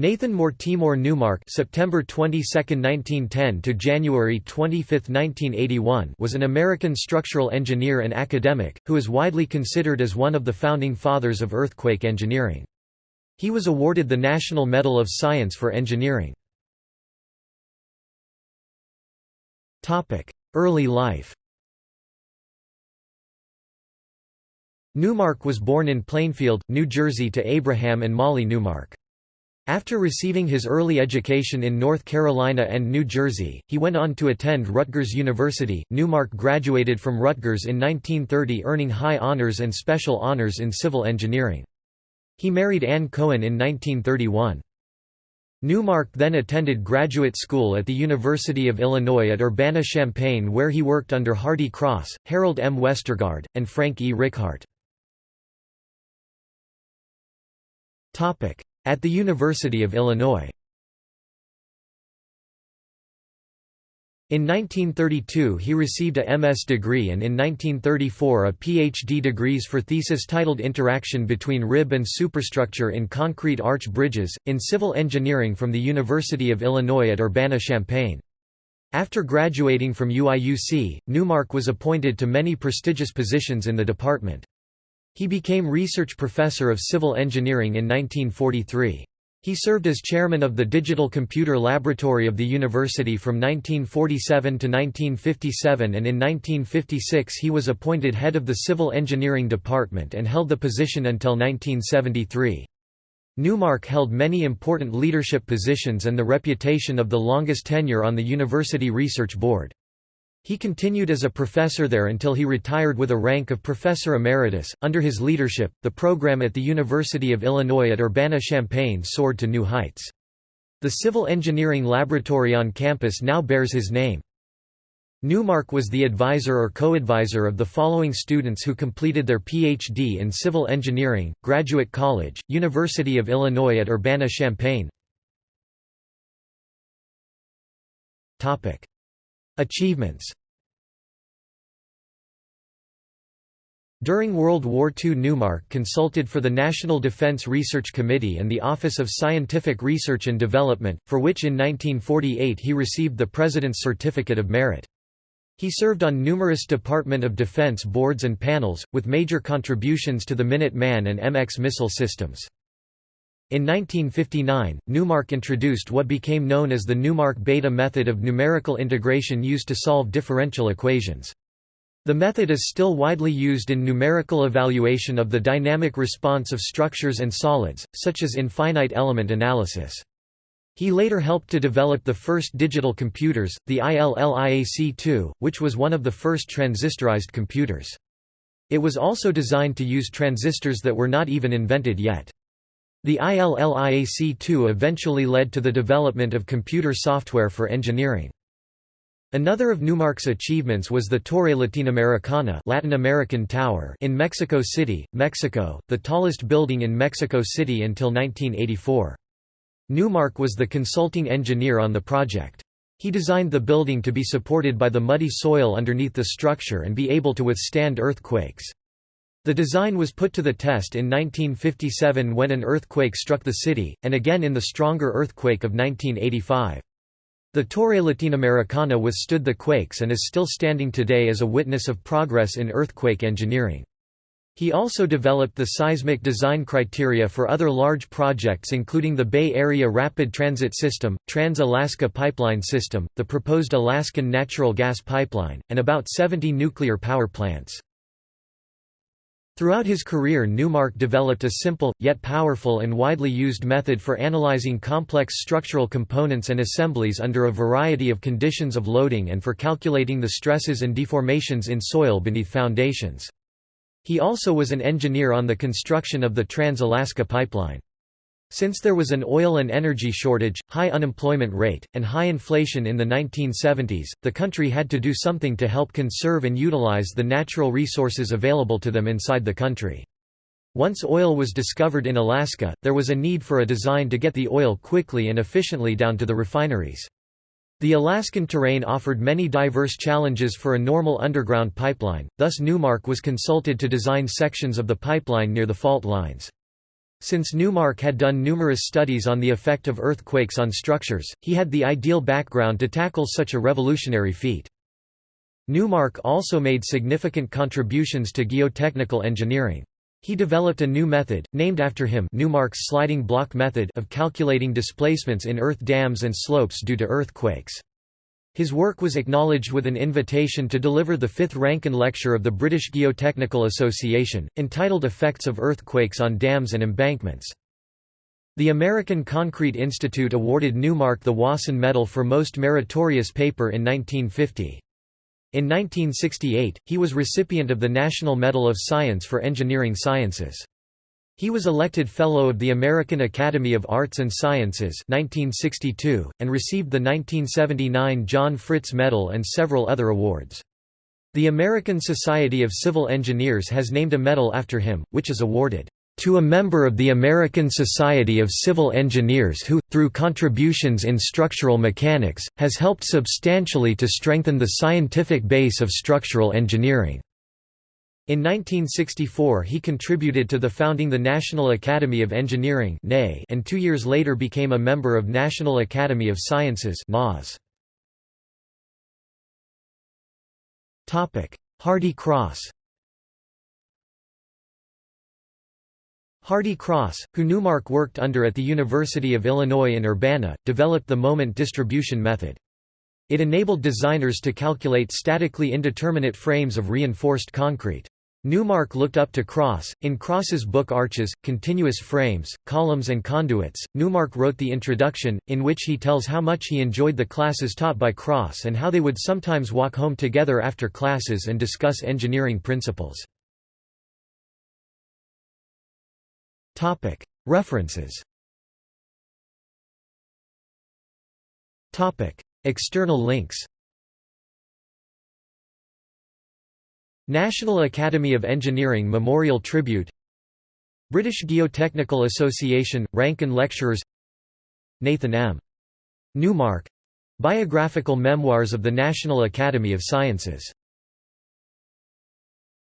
Nathan Mortimer Newmark September 22, 1910 to January 25, 1981 was an American structural engineer and academic, who is widely considered as one of the founding fathers of earthquake engineering. He was awarded the National Medal of Science for Engineering. Early life Newmark was born in Plainfield, New Jersey to Abraham and Molly Newmark. After receiving his early education in North Carolina and New Jersey, he went on to attend Rutgers University. Newmark graduated from Rutgers in 1930 earning high honors and special honors in civil engineering. He married Anne Cohen in 1931. Newmark then attended graduate school at the University of Illinois at Urbana-Champaign where he worked under Hardy Cross, Harold M. Westergaard, and Frank E. Richart. At the University of Illinois In 1932 he received a MS degree and in 1934 a PhD degrees for thesis titled Interaction between Rib and Superstructure in Concrete Arch Bridges, in Civil Engineering from the University of Illinois at Urbana-Champaign. After graduating from UIUC, Newmark was appointed to many prestigious positions in the department. He became research professor of civil engineering in 1943. He served as chairman of the Digital Computer Laboratory of the university from 1947 to 1957 and in 1956 he was appointed head of the Civil Engineering Department and held the position until 1973. Newmark held many important leadership positions and the reputation of the longest tenure on the University Research Board. He continued as a professor there until he retired with a rank of professor emeritus. Under his leadership, the program at the University of Illinois at Urbana-Champaign soared to new heights. The civil engineering laboratory on campus now bears his name. Newmark was the advisor or co-advisor of the following students who completed their PhD in civil engineering, Graduate College, University of Illinois at Urbana-Champaign. Achievements During World War II Newmark consulted for the National Defense Research Committee and the Office of Scientific Research and Development, for which in 1948 he received the President's Certificate of Merit. He served on numerous Department of Defense boards and panels, with major contributions to the Minuteman and MX missile systems. In 1959, Newmark introduced what became known as the Newmark beta method of numerical integration used to solve differential equations. The method is still widely used in numerical evaluation of the dynamic response of structures and solids, such as in finite element analysis. He later helped to develop the first digital computers, the ILLIAC-2, which was one of the first transistorized computers. It was also designed to use transistors that were not even invented yet. The ILLIAC-2 eventually led to the development of computer software for engineering. Another of Newmark's achievements was the Torre Latinoamericana Latin American Tower in Mexico City, Mexico, the tallest building in Mexico City until 1984. Newmark was the consulting engineer on the project. He designed the building to be supported by the muddy soil underneath the structure and be able to withstand earthquakes. The design was put to the test in 1957 when an earthquake struck the city, and again in the stronger earthquake of 1985. The Torre Latinoamericana withstood the quakes and is still standing today as a witness of progress in earthquake engineering. He also developed the seismic design criteria for other large projects including the Bay Area Rapid Transit System, Trans-Alaska Pipeline System, the proposed Alaskan Natural Gas Pipeline, and about 70 nuclear power plants. Throughout his career Newmark developed a simple, yet powerful and widely used method for analyzing complex structural components and assemblies under a variety of conditions of loading and for calculating the stresses and deformations in soil beneath foundations. He also was an engineer on the construction of the Trans-Alaska Pipeline. Since there was an oil and energy shortage, high unemployment rate, and high inflation in the 1970s, the country had to do something to help conserve and utilize the natural resources available to them inside the country. Once oil was discovered in Alaska, there was a need for a design to get the oil quickly and efficiently down to the refineries. The Alaskan terrain offered many diverse challenges for a normal underground pipeline, thus Newmark was consulted to design sections of the pipeline near the fault lines. Since Newmark had done numerous studies on the effect of earthquakes on structures, he had the ideal background to tackle such a revolutionary feat. Newmark also made significant contributions to geotechnical engineering. He developed a new method, named after him Newmark's sliding block method of calculating displacements in earth dams and slopes due to earthquakes. His work was acknowledged with an invitation to deliver the fifth Rankine Lecture of the British Geotechnical Association, entitled Effects of Earthquakes on Dams and Embankments. The American Concrete Institute awarded Newmark the Wason Medal for Most Meritorious Paper in 1950. In 1968, he was recipient of the National Medal of Science for Engineering Sciences. He was elected Fellow of the American Academy of Arts and Sciences 1962, and received the 1979 John Fritz Medal and several other awards. The American Society of Civil Engineers has named a medal after him, which is awarded to a member of the American Society of Civil Engineers who, through contributions in structural mechanics, has helped substantially to strengthen the scientific base of structural engineering." In 1964 he contributed to the founding the National Academy of Engineering and two years later became a member of National Academy of Sciences Hardy Cross Hardy Cross, who Newmark worked under at the University of Illinois in Urbana, developed the moment distribution method. It enabled designers to calculate statically indeterminate frames of reinforced concrete. Newmark looked up to Cross. In Cross's book Arches, Continuous Frames, Columns and Conduits, Newmark wrote the introduction, in which he tells how much he enjoyed the classes taught by Cross and how they would sometimes walk home together after classes and discuss engineering principles. References External links National Academy of Engineering Memorial Tribute British Geotechnical Association – Rankine Lecturers Nathan M. Newmark — Biographical Memoirs of the National Academy of Sciences